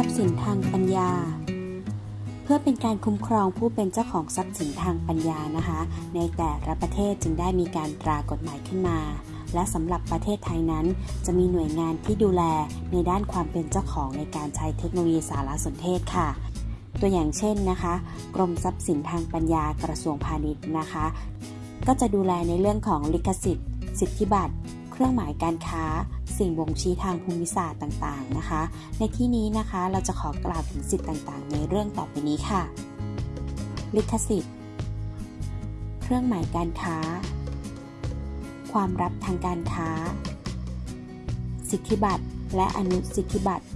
ทรัพย์สินทางปัญญา เพื่อเป็นการคุ้มครองผู้เป็นเจ้าของทรัพย์สินทางปัญญานะคะ ในแต่ละประเทศจึงได้มีการตรากฎหมายขึ้นมา และสำหรับประเทศไทยนั้น จะมีหน่วยงานที่ดูแลในด้านความเป็นเจ้าของในการใช้เทคโนโลยีสารสนเทศค่ะตัวอย่างเช่นนะคะ กรมทรัพย์สินทางปัญญากระทรวงพาณิชย์นะคะ ก็จะดูแลในเรื่องของลิขสิทธิ์ สิทธิบัตร เครื่องหมายการค้า สิ่งบ่งชี้ทางภูมิศาสตร์ต่างๆนะคะ ในที่นี้นะคะเราจะขอกล่าวถึงสิทธิ์ต่างๆ ในเรื่องต่อไปนี้ค่ะ ลิขสิทธิ์ เครื่องหมายการค้า ความรับทางการค้า สิทธิบัตรและอนุสิทธิบัตร